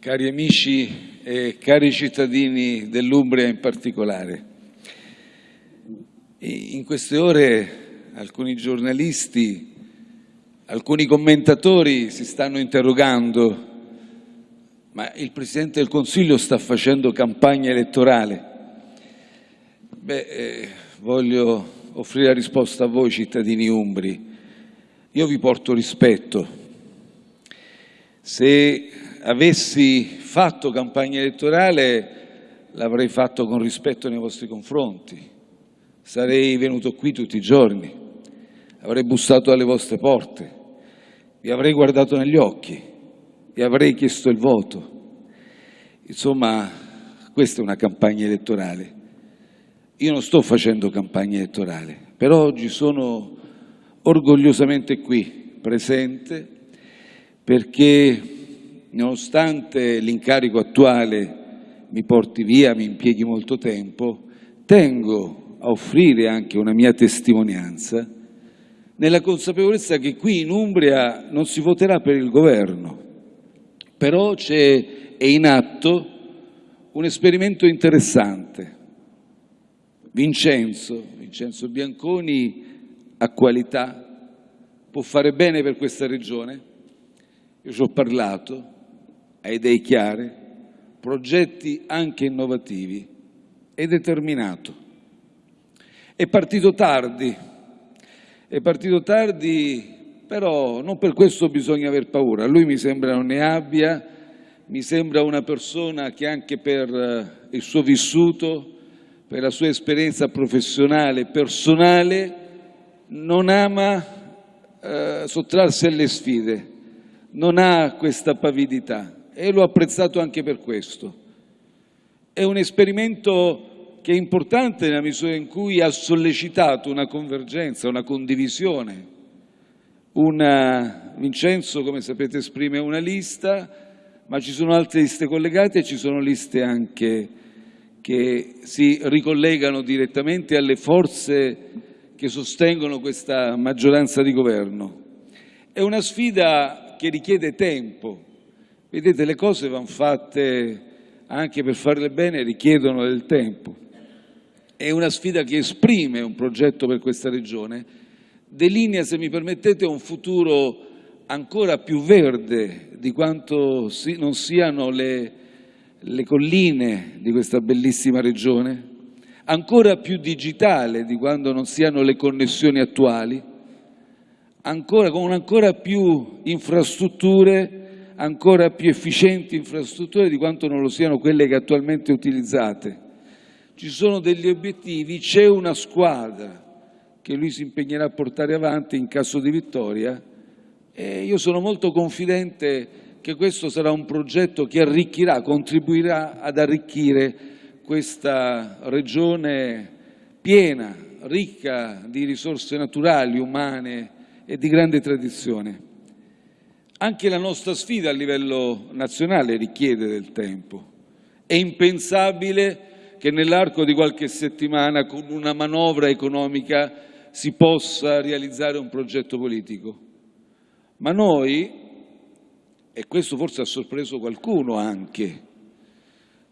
cari amici e cari cittadini dell'Umbria in particolare. In queste ore alcuni giornalisti, alcuni commentatori si stanno interrogando ma il Presidente del Consiglio sta facendo campagna elettorale? Beh, eh, voglio offrire la risposta a voi cittadini umbri. Io vi porto rispetto. Se avessi fatto campagna elettorale l'avrei fatto con rispetto nei vostri confronti. Sarei venuto qui tutti i giorni, avrei bussato alle vostre porte, vi avrei guardato negli occhi, vi avrei chiesto il voto. Insomma, questa è una campagna elettorale. Io non sto facendo campagna elettorale, però oggi sono orgogliosamente qui, presente, perché nonostante l'incarico attuale mi porti via, mi impieghi molto tempo, tengo a offrire anche una mia testimonianza nella consapevolezza che qui in Umbria non si voterà per il governo, però c'è, è in atto un esperimento interessante. Vincenzo, Vincenzo Bianconi ha qualità, può fare bene per questa regione, io ci ho parlato, ha idee chiare, progetti anche innovativi, è determinato. È partito tardi, è partito tardi, però non per questo bisogna aver paura. Lui mi sembra non ne abbia, mi sembra una persona che anche per eh, il suo vissuto, per la sua esperienza professionale, personale, non ama eh, sottrarsi alle sfide, non ha questa pavidità e l'ho apprezzato anche per questo. È un esperimento che è importante nella misura in cui ha sollecitato una convergenza, una condivisione. Una, Vincenzo, come sapete, esprime una lista, ma ci sono altre liste collegate e ci sono liste anche che si ricollegano direttamente alle forze che sostengono questa maggioranza di governo. È una sfida che richiede tempo, Vedete, le cose vanno fatte anche per farle bene, richiedono del tempo. È una sfida che esprime un progetto per questa regione, delinea, se mi permettete, un futuro ancora più verde di quanto si, non siano le, le colline di questa bellissima regione, ancora più digitale di quando non siano le connessioni attuali, ancora, con ancora più infrastrutture ancora più efficienti infrastrutture di quanto non lo siano quelle che attualmente utilizzate. Ci sono degli obiettivi, c'è una squadra che lui si impegnerà a portare avanti in caso di vittoria e io sono molto confidente che questo sarà un progetto che arricchirà, contribuirà ad arricchire questa regione piena, ricca di risorse naturali, umane e di grande tradizione. Anche la nostra sfida a livello nazionale richiede del tempo. È impensabile che nell'arco di qualche settimana con una manovra economica si possa realizzare un progetto politico. Ma noi, e questo forse ha sorpreso qualcuno anche,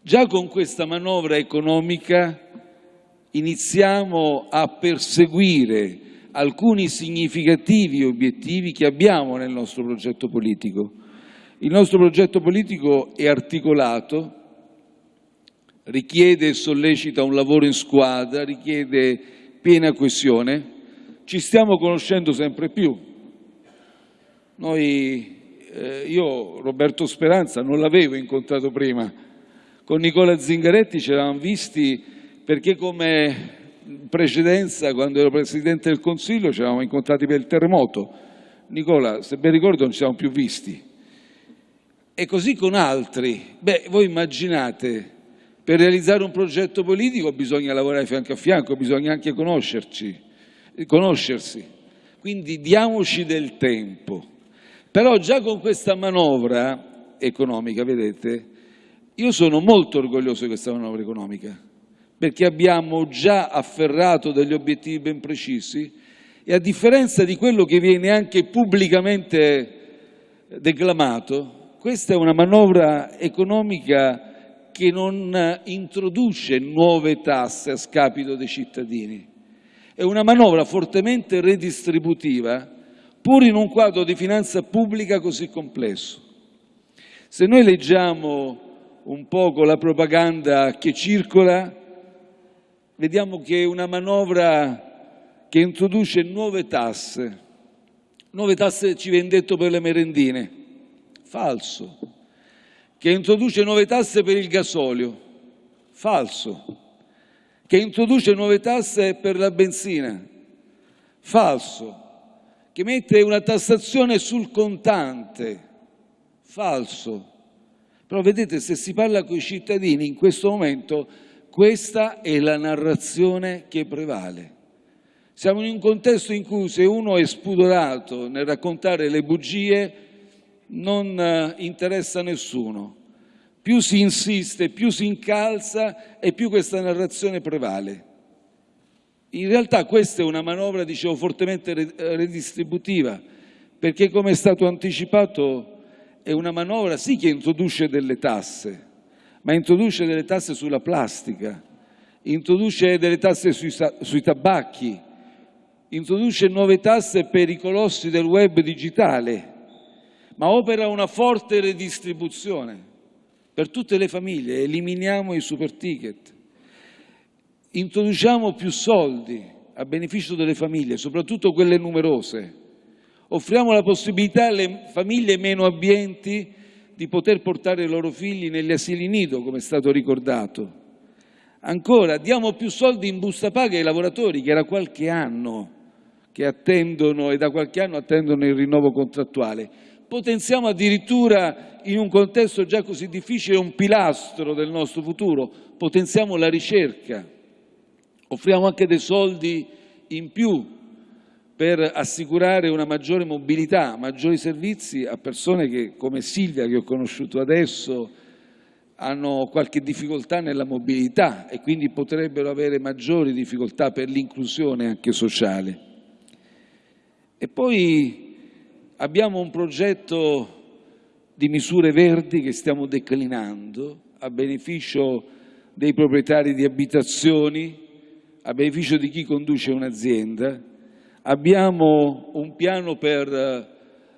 già con questa manovra economica iniziamo a perseguire alcuni significativi obiettivi che abbiamo nel nostro progetto politico. Il nostro progetto politico è articolato, richiede e sollecita un lavoro in squadra, richiede piena coesione, ci stiamo conoscendo sempre più. Noi, eh, io Roberto Speranza non l'avevo incontrato prima, con Nicola Zingaretti ci eravamo visti perché come in precedenza, quando ero Presidente del Consiglio, ci eravamo incontrati per il terremoto. Nicola, se ben ricordo, non ci siamo più visti. E così con altri. Beh, voi immaginate, per realizzare un progetto politico bisogna lavorare fianco a fianco, bisogna anche conoscerci, conoscersi. Quindi diamoci del tempo. Però già con questa manovra economica, vedete, io sono molto orgoglioso di questa manovra economica perché abbiamo già afferrato degli obiettivi ben precisi e a differenza di quello che viene anche pubblicamente declamato, questa è una manovra economica che non introduce nuove tasse a scapito dei cittadini. È una manovra fortemente redistributiva, pur in un quadro di finanza pubblica così complesso. Se noi leggiamo un po' la propaganda che circola, vediamo che è una manovra che introduce nuove tasse. Nuove tasse ci viene detto per le merendine, falso. Che introduce nuove tasse per il gasolio, falso. Che introduce nuove tasse per la benzina, falso. Che mette una tassazione sul contante, falso. Però vedete, se si parla con i cittadini in questo momento, questa è la narrazione che prevale. Siamo in un contesto in cui se uno è spudorato nel raccontare le bugie non eh, interessa a nessuno. Più si insiste, più si incalza e più questa narrazione prevale. In realtà questa è una manovra, dicevo, fortemente redistributiva, perché come è stato anticipato è una manovra sì che introduce delle tasse, ma introduce delle tasse sulla plastica, introduce delle tasse sui, sui tabacchi, introduce nuove tasse per i colossi del web digitale, ma opera una forte redistribuzione per tutte le famiglie, eliminiamo i super ticket, introduciamo più soldi a beneficio delle famiglie, soprattutto quelle numerose, offriamo la possibilità alle famiglie meno abbienti di poter portare i loro figli negli asili nido, come è stato ricordato. Ancora, diamo più soldi in busta paga ai lavoratori che era qualche anno che attendono e da qualche anno attendono il rinnovo contrattuale. Potenziamo addirittura in un contesto già così difficile un pilastro del nostro futuro, potenziamo la ricerca, offriamo anche dei soldi in più per assicurare una maggiore mobilità, maggiori servizi a persone che, come Silvia che ho conosciuto adesso, hanno qualche difficoltà nella mobilità e quindi potrebbero avere maggiori difficoltà per l'inclusione anche sociale. E poi abbiamo un progetto di misure verdi che stiamo declinando a beneficio dei proprietari di abitazioni, a beneficio di chi conduce un'azienda, abbiamo un piano per eh,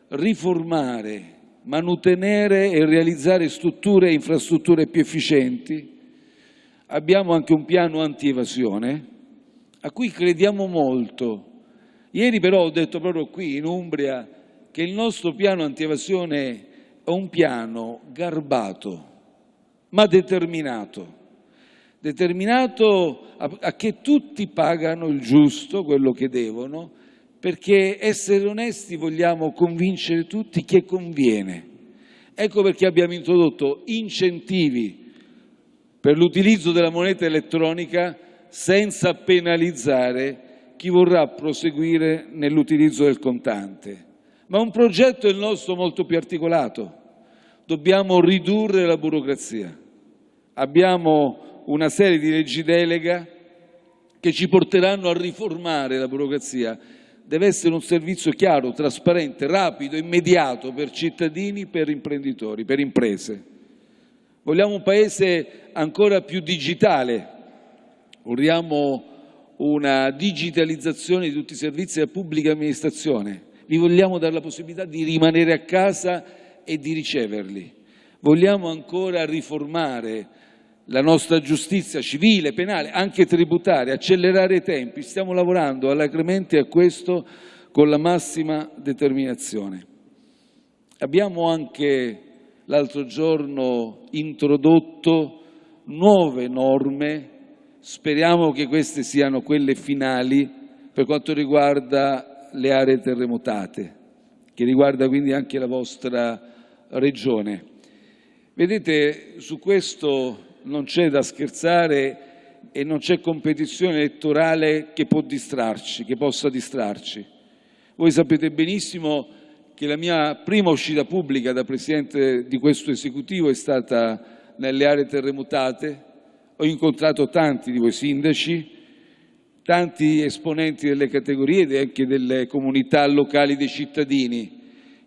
riformare, manutenere e realizzare strutture e infrastrutture più efficienti. Abbiamo anche un piano anti-evasione a cui crediamo molto. Ieri però ho detto proprio qui in Umbria che il nostro piano anti-evasione è un piano garbato ma determinato determinato a, a che tutti pagano il giusto, quello che devono, perché essere onesti vogliamo convincere tutti che conviene. Ecco perché abbiamo introdotto incentivi per l'utilizzo della moneta elettronica senza penalizzare chi vorrà proseguire nell'utilizzo del contante. Ma un progetto è il nostro molto più articolato. Dobbiamo ridurre la burocrazia. Abbiamo una serie di leggi delega che ci porteranno a riformare la burocrazia. Deve essere un servizio chiaro, trasparente, rapido, immediato per cittadini, per imprenditori, per imprese. Vogliamo un paese ancora più digitale, vogliamo una digitalizzazione di tutti i servizi della pubblica amministrazione, vi vogliamo dare la possibilità di rimanere a casa e di riceverli. Vogliamo ancora riformare la nostra giustizia civile, penale, anche tributaria, accelerare i tempi. Stiamo lavorando alacremente a questo con la massima determinazione. Abbiamo anche l'altro giorno introdotto nuove norme, speriamo che queste siano quelle finali per quanto riguarda le aree terremotate, che riguarda quindi anche la vostra regione. Vedete, su questo non c'è da scherzare e non c'è competizione elettorale che può distrarci, che possa distrarci. Voi sapete benissimo che la mia prima uscita pubblica da Presidente di questo esecutivo è stata nelle aree terremotate, ho incontrato tanti di voi sindaci, tanti esponenti delle categorie e anche delle comunità locali dei cittadini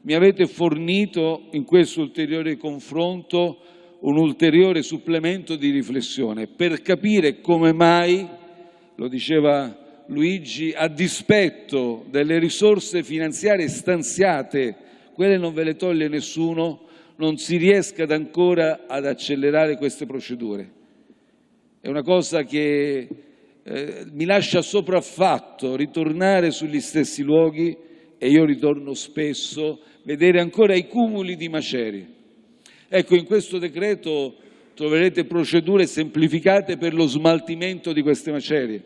mi avete fornito in questo ulteriore confronto un ulteriore supplemento di riflessione per capire come mai, lo diceva Luigi, a dispetto delle risorse finanziarie stanziate, quelle non ve le toglie nessuno, non si riesca ad ancora ad accelerare queste procedure. È una cosa che eh, mi lascia sopraffatto ritornare sugli stessi luoghi e io ritorno spesso, vedere ancora i cumuli di macerie. Ecco, in questo decreto troverete procedure semplificate per lo smaltimento di queste macerie,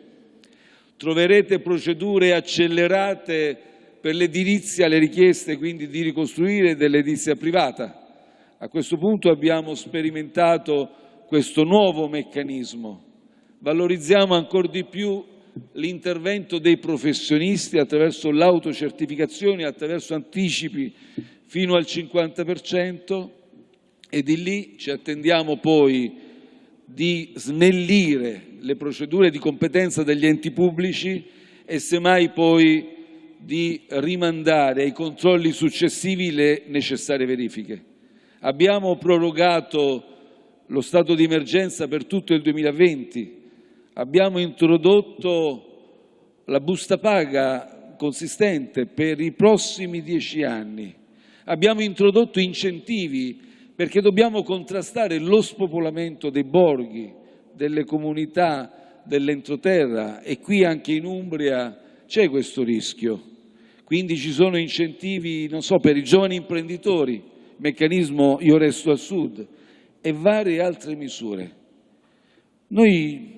troverete procedure accelerate per l'edilizia, le richieste quindi di ricostruire dell'edilizia privata. A questo punto abbiamo sperimentato questo nuovo meccanismo. Valorizziamo ancora di più l'intervento dei professionisti attraverso l'autocertificazione, attraverso anticipi fino al 50% e di lì ci attendiamo poi di snellire le procedure di competenza degli enti pubblici e semmai poi di rimandare ai controlli successivi le necessarie verifiche. Abbiamo prorogato lo stato di emergenza per tutto il 2020, abbiamo introdotto la busta paga consistente per i prossimi dieci anni, abbiamo introdotto incentivi perché dobbiamo contrastare lo spopolamento dei borghi, delle comunità dell'entroterra e qui anche in Umbria c'è questo rischio. Quindi ci sono incentivi, non so, per i giovani imprenditori, meccanismo Io resto al sud e varie altre misure. Noi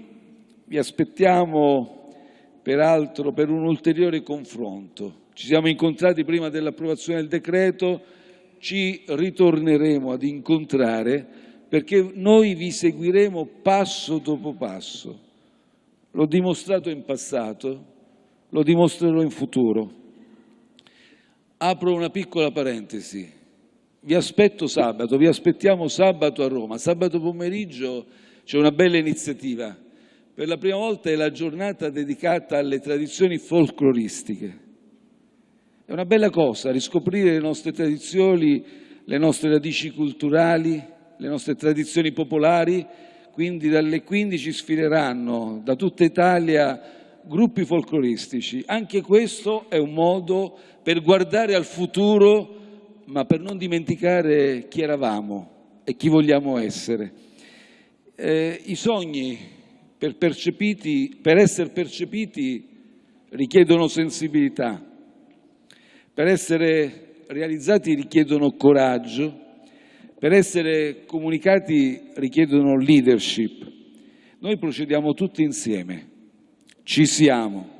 vi aspettiamo peraltro per un ulteriore confronto. Ci siamo incontrati prima dell'approvazione del decreto, ci ritorneremo ad incontrare perché noi vi seguiremo passo dopo passo. L'ho dimostrato in passato, lo dimostrerò in futuro. Apro una piccola parentesi. Vi aspetto sabato, vi aspettiamo sabato a Roma. Sabato pomeriggio c'è una bella iniziativa. Per la prima volta è la giornata dedicata alle tradizioni folcloristiche. È una bella cosa riscoprire le nostre tradizioni, le nostre radici culturali, le nostre tradizioni popolari, quindi dalle 15 sfileranno da tutta Italia gruppi folcloristici. Anche questo è un modo per guardare al futuro, ma per non dimenticare chi eravamo e chi vogliamo essere. Eh, I sogni per, per essere percepiti richiedono sensibilità, per essere realizzati richiedono coraggio, per essere comunicati richiedono leadership. Noi procediamo tutti insieme, ci siamo,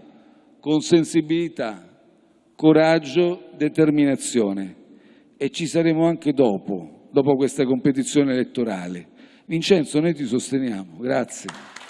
con sensibilità, coraggio, determinazione e ci saremo anche dopo, dopo questa competizione elettorale. Vincenzo, noi ti sosteniamo. Grazie.